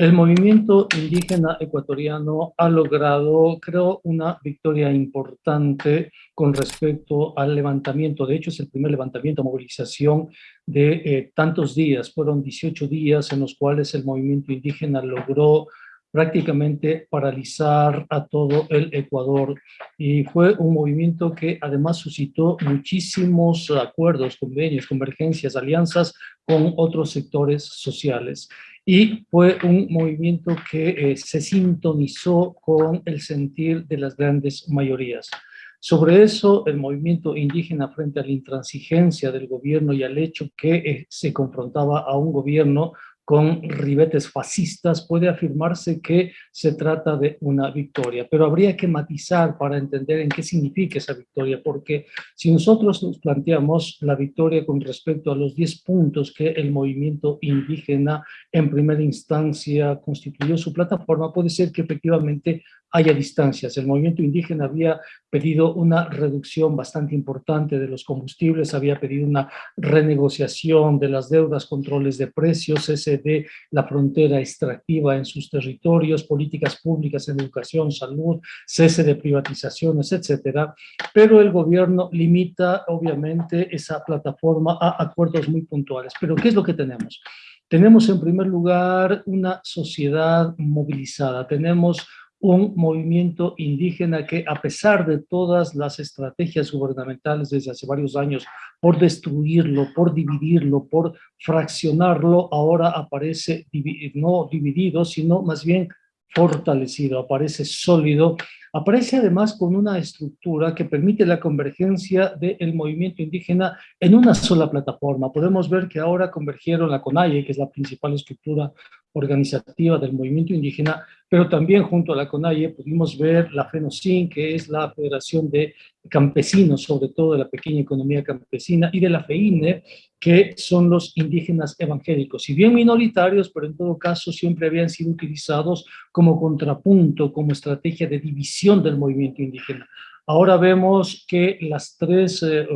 El movimiento indígena ecuatoriano ha logrado, creo, una victoria importante con respecto al levantamiento. De hecho, es el primer levantamiento, movilización de eh, tantos días. Fueron 18 días en los cuales el movimiento indígena logró prácticamente paralizar a todo el Ecuador y fue un movimiento que además suscitó muchísimos acuerdos, convenios, convergencias, alianzas con otros sectores sociales y fue un movimiento que eh, se sintonizó con el sentir de las grandes mayorías. Sobre eso, el movimiento indígena frente a la intransigencia del gobierno y al hecho que eh, se confrontaba a un gobierno con ribetes fascistas, puede afirmarse que se trata de una victoria. Pero habría que matizar para entender en qué significa esa victoria, porque si nosotros nos planteamos la victoria con respecto a los 10 puntos que el movimiento indígena en primera instancia constituyó su plataforma, puede ser que efectivamente haya distancias. El movimiento indígena había pedido una reducción bastante importante de los combustibles, había pedido una renegociación de las deudas, controles de precios, ese de la frontera extractiva en sus territorios, políticas públicas en educación, salud, cese de privatizaciones, etcétera. Pero el gobierno limita, obviamente, esa plataforma a acuerdos muy puntuales. Pero ¿qué es lo que tenemos? Tenemos en primer lugar una sociedad movilizada, tenemos un movimiento indígena que a pesar de todas las estrategias gubernamentales desde hace varios años por destruirlo, por dividirlo, por fraccionarlo, ahora aparece no dividido, sino más bien fortalecido, aparece sólido, aparece además con una estructura que permite la convergencia del movimiento indígena en una sola plataforma. Podemos ver que ahora convergieron la CONAIE, que es la principal estructura organizativa del movimiento indígena, pero también junto a la CONAIE pudimos ver la FENOCIN, que es la Federación de Campesinos, sobre todo de la pequeña economía campesina, y de la FEINE, que son los indígenas evangélicos, si bien minoritarios, pero en todo caso siempre habían sido utilizados como contrapunto, como estrategia de división del movimiento indígena. Ahora vemos que las tres eh,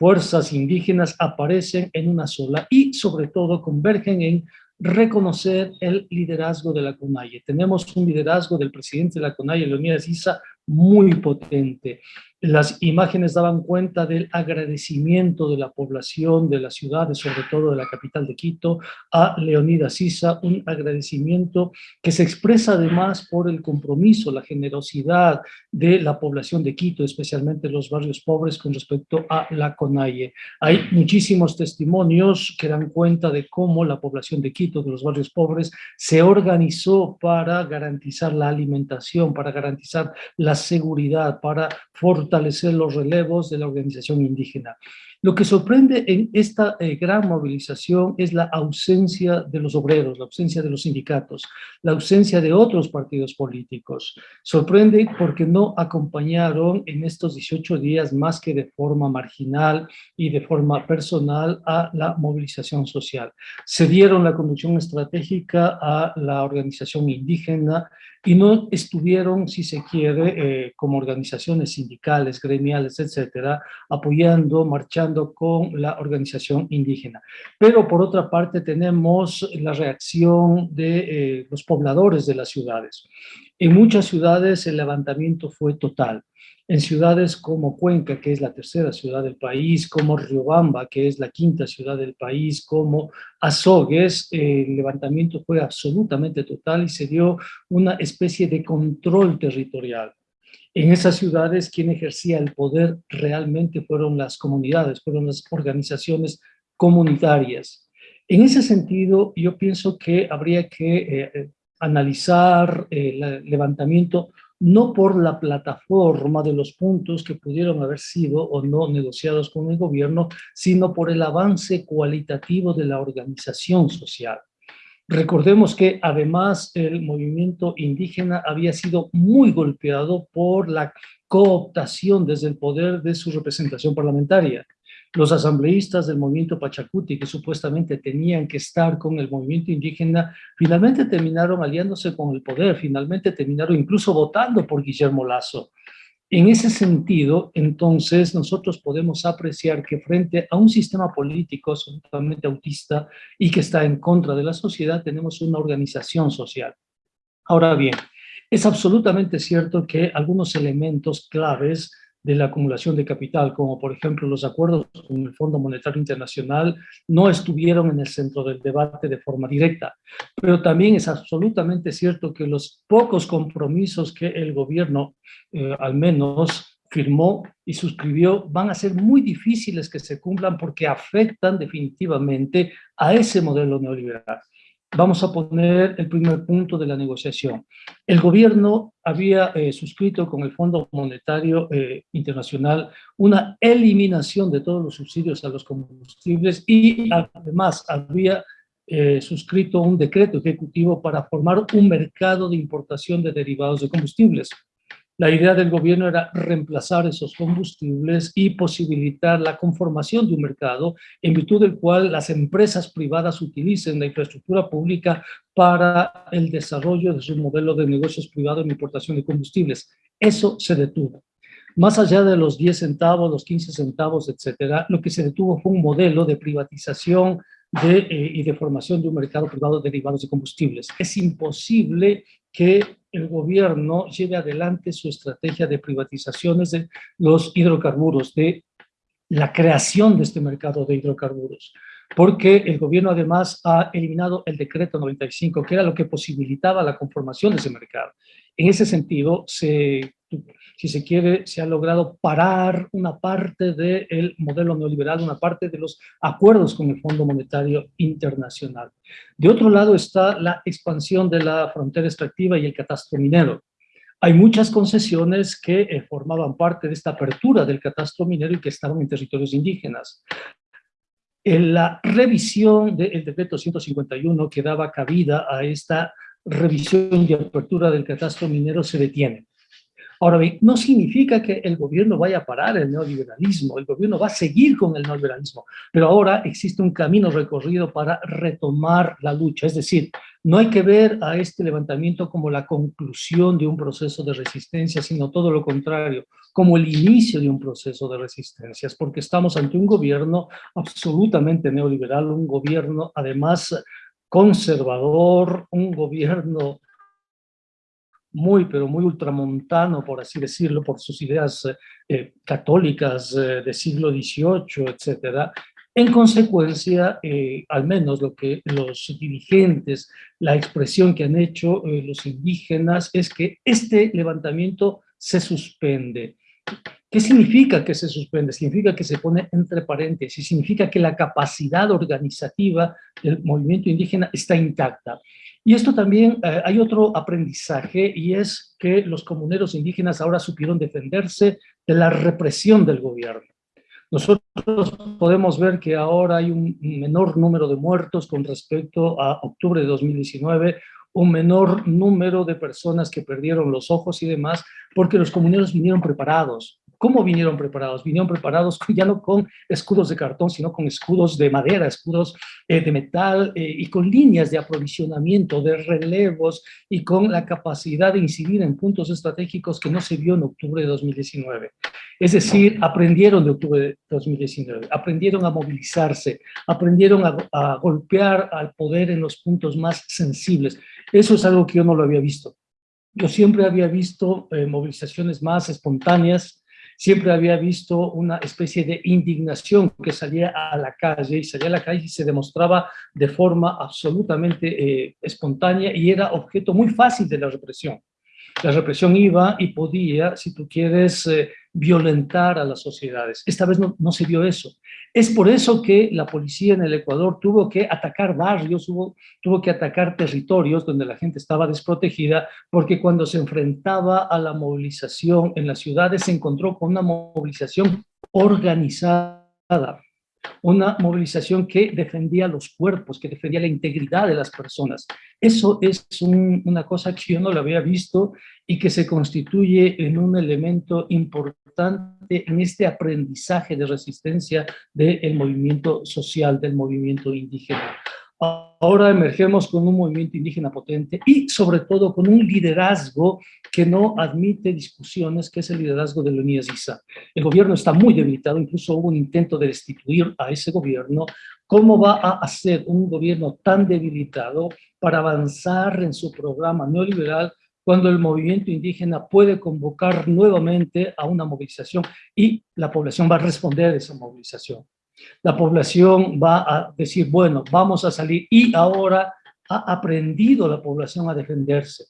fuerzas indígenas aparecen en una sola y sobre todo convergen en reconocer el liderazgo de la CONAIE. Tenemos un liderazgo del presidente de la CONAIE, Leonidas Issa, muy potente. Las imágenes daban cuenta del agradecimiento de la población de las ciudades, sobre todo de la capital de Quito, a Leonidas Sisa, un agradecimiento que se expresa además por el compromiso, la generosidad de la población de Quito, especialmente los barrios pobres con respecto a la CONAIE. Hay muchísimos testimonios que dan cuenta de cómo la población de Quito, de los barrios pobres, se organizó para garantizar la alimentación, para garantizar la seguridad, para fortalecer los relevos de la organización indígena. Lo que sorprende en esta eh, gran movilización es la ausencia de los obreros, la ausencia de los sindicatos, la ausencia de otros partidos políticos. Sorprende porque no acompañaron en estos 18 días más que de forma marginal y de forma personal a la movilización social. Se dieron la conducción estratégica a la organización indígena y no estuvieron, si se quiere, eh, como organizaciones sindicales, gremiales, etcétera, apoyando, marchando con la organización indígena. Pero por otra parte tenemos la reacción de eh, los pobladores de las ciudades. En muchas ciudades el levantamiento fue total. En ciudades como Cuenca, que es la tercera ciudad del país, como Riobamba, que es la quinta ciudad del país, como Azogues, el levantamiento fue absolutamente total y se dio una especie de control territorial. En esas ciudades quien ejercía el poder realmente fueron las comunidades, fueron las organizaciones comunitarias. En ese sentido, yo pienso que habría que eh, eh, analizar eh, el levantamiento no por la plataforma de los puntos que pudieron haber sido o no negociados con el gobierno, sino por el avance cualitativo de la organización social. Recordemos que además el movimiento indígena había sido muy golpeado por la cooptación desde el poder de su representación parlamentaria. Los asambleístas del movimiento Pachacuti, que supuestamente tenían que estar con el movimiento indígena, finalmente terminaron aliándose con el poder, finalmente terminaron incluso votando por Guillermo Lazo. En ese sentido, entonces, nosotros podemos apreciar que frente a un sistema político absolutamente autista y que está en contra de la sociedad, tenemos una organización social. Ahora bien, es absolutamente cierto que algunos elementos claves de la acumulación de capital, como por ejemplo los acuerdos con el Fondo Monetario Internacional, no estuvieron en el centro del debate de forma directa. Pero también es absolutamente cierto que los pocos compromisos que el gobierno, eh, al menos, firmó y suscribió, van a ser muy difíciles que se cumplan porque afectan definitivamente a ese modelo neoliberal. Vamos a poner el primer punto de la negociación. El gobierno había eh, suscrito con el Fondo Monetario eh, Internacional una eliminación de todos los subsidios a los combustibles y además había eh, suscrito un decreto ejecutivo para formar un mercado de importación de derivados de combustibles. La idea del gobierno era reemplazar esos combustibles y posibilitar la conformación de un mercado en virtud del cual las empresas privadas utilicen la infraestructura pública para el desarrollo de su modelo de negocios privados en importación de combustibles. Eso se detuvo. Más allá de los 10 centavos, los 15 centavos, etcétera, lo que se detuvo fue un modelo de privatización eh, y de formación de un mercado privado de derivados de combustibles. Es imposible que el gobierno lleve adelante su estrategia de privatizaciones de los hidrocarburos, de la creación de este mercado de hidrocarburos, porque el gobierno además ha eliminado el decreto 95, que era lo que posibilitaba la conformación de ese mercado. En ese sentido, se si se quiere, se ha logrado parar una parte del modelo neoliberal, una parte de los acuerdos con el Fondo Monetario Internacional. De otro lado está la expansión de la frontera extractiva y el catastro minero. Hay muchas concesiones que eh, formaban parte de esta apertura del catastro minero y que estaban en territorios indígenas. En la revisión del decreto 151 que daba cabida a esta revisión y apertura del catastro minero se detiene. Ahora bien, no significa que el gobierno vaya a parar el neoliberalismo, el gobierno va a seguir con el neoliberalismo, pero ahora existe un camino recorrido para retomar la lucha, es decir, no hay que ver a este levantamiento como la conclusión de un proceso de resistencia, sino todo lo contrario, como el inicio de un proceso de resistencias, porque estamos ante un gobierno absolutamente neoliberal, un gobierno además conservador, un gobierno muy, pero muy ultramontano, por así decirlo, por sus ideas eh, eh, católicas eh, del siglo XVIII, etcétera. En consecuencia, al menos lo que los dirigentes, la expresión que han hecho los indígenas es que este levantamiento se suspende. ¿Qué significa que se suspende? Significa que se pone entre paréntesis, significa que la capacidad organizativa del movimiento indígena está intacta. Y esto también, eh, hay otro aprendizaje y es que los comuneros indígenas ahora supieron defenderse de la represión del gobierno. Nosotros podemos ver que ahora hay un menor número de muertos con respecto a octubre de 2019, un menor número de personas que perdieron los ojos y demás, porque los comuneros vinieron preparados. ¿Cómo vinieron preparados? Vinieron preparados ya no con escudos de cartón, sino con escudos de madera, escudos eh, de metal eh, y con líneas de aprovisionamiento, de relevos y con la capacidad de incidir en puntos estratégicos que no se vio en octubre de 2019. Es decir, aprendieron de octubre de 2019, aprendieron a movilizarse, aprendieron a, golpear al poder en los puntos más sensibles. Eso es algo que yo no lo había visto. Yo siempre había visto eh, movilizaciones más espontáneas, siempre había visto una especie de indignación que salía a la calle y salía a la calle y se demostraba de forma absolutamente eh, espontánea y era objeto muy fácil de la represión. La represión iba y podía, si tú quieres, eh, violentar a las sociedades. Esta vez no, se vio eso. Es por eso que la policía en el Ecuador tuvo que atacar barrios, tuvo, tuvo que atacar territorios donde la gente estaba desprotegida, porque cuando se enfrentaba a la movilización en las ciudades se encontró con una movilización organizada una movilización que defendía los cuerpos, que defendía la integridad de las personas. Eso es una cosa que yo no lo había visto y que se constituye en un elemento importante en este aprendizaje de resistencia del movimiento social, del movimiento indígena. Ahora emergemos con un movimiento indígena potente y sobre todo con un liderazgo que no admite discusiones, que es el liderazgo de Leonidas Issa. El gobierno está muy debilitado, incluso hubo un intento de destituir a ese gobierno. ¿Cómo va a hacer un gobierno tan debilitado para avanzar en su programa neoliberal cuando el movimiento indígena puede convocar nuevamente a una movilización y la población va a responder a esa movilización? La población va a decir, bueno, vamos a salir y ahora ha aprendido la población a defenderse.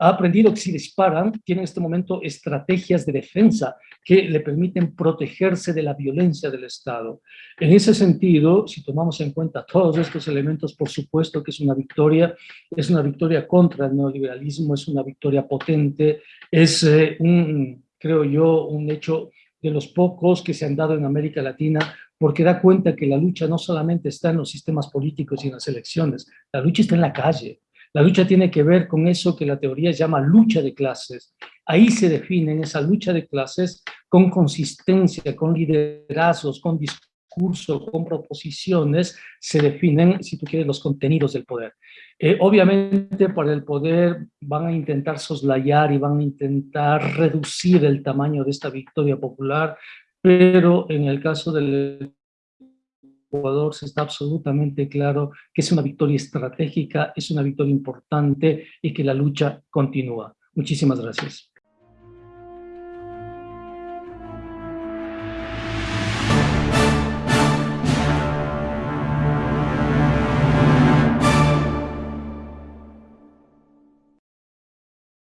Ha aprendido que si disparan, tienen en este momento estrategias de defensa que le permiten protegerse de la violencia del Estado. En ese sentido, si tomamos en cuenta todos estos elementos, por supuesto que es una victoria, es una victoria contra el neoliberalismo, es una victoria potente, es eh, un, creo yo, un hecho de los pocos que se han dado en América Latina porque da cuenta que la lucha no solamente está en los sistemas políticos y en las elecciones, la lucha está en la calle. La lucha tiene que ver con eso que la teoría llama lucha de clases. Ahí se define esa lucha de clases con consistencia, con liderazgos, con discurso, con proposiciones, se definen, si tú quieres, los contenidos del poder. Eh, obviamente, para el poder van a intentar soslayar y van a intentar reducir el tamaño de esta victoria popular, pero en el caso del Ecuador se está absolutamente claro que es una victoria estratégica, es una victoria importante y que la lucha continúa. Muchísimas gracias.